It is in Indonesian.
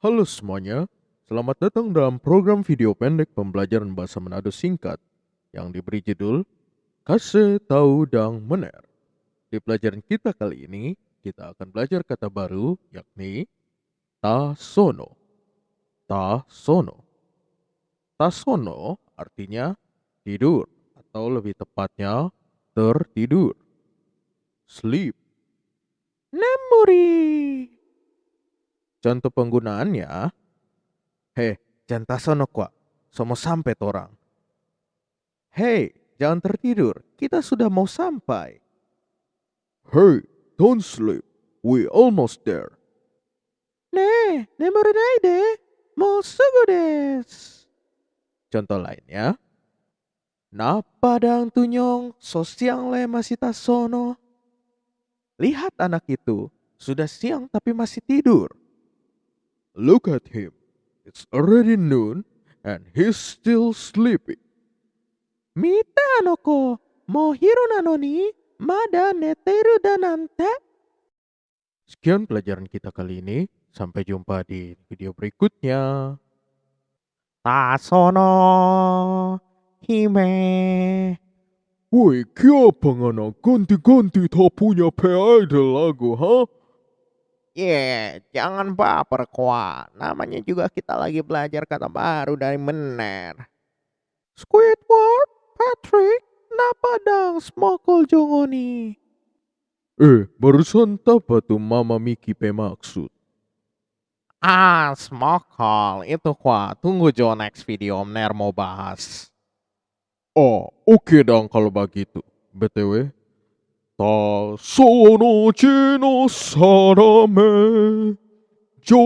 Halo semuanya, selamat datang dalam program video pendek pembelajaran bahasa Manado singkat yang diberi judul Kase Tahu Dang Mener. Di pelajaran kita kali ini, kita akan belajar kata baru yakni tasono. Tasono. Tasono artinya tidur atau lebih tepatnya tertidur. Sleep. Memory. Contoh penggunaannya, Hei, jangan tasono kwa, somo sampai torang. Hei, jangan tertidur, kita sudah mau sampai. Hey, don't sleep, we almost there. Ne, memory naide. Mo sugu desu. Contoh lainnya, Na padang tunyong, so siang le masih tasono. Lihat anak itu, sudah siang tapi masih tidur. Look at him. It's already noon and he's still sleeping. Mite anoko. Mo hiru nano ni. Mada neteru danante. Sekian pelajaran kita kali ini. Sampai jumpa di video berikutnya. Tasono. Hime. Woi, kenapa ngana ganti-ganti tak punya idol lagu, ha? Yeah, jangan baper kwa. Namanya juga kita lagi belajar kata baru dari mener. Squidward, Patrick, napadang smokol jongoni. Eh, barusan apa tuh Mama Miki pe maksud? Ah, smokol. Itu kwa. Tunggu Jo next video Om Ner mau bahas. Oh, oke dong kalau begitu. BTW, その地の定め、上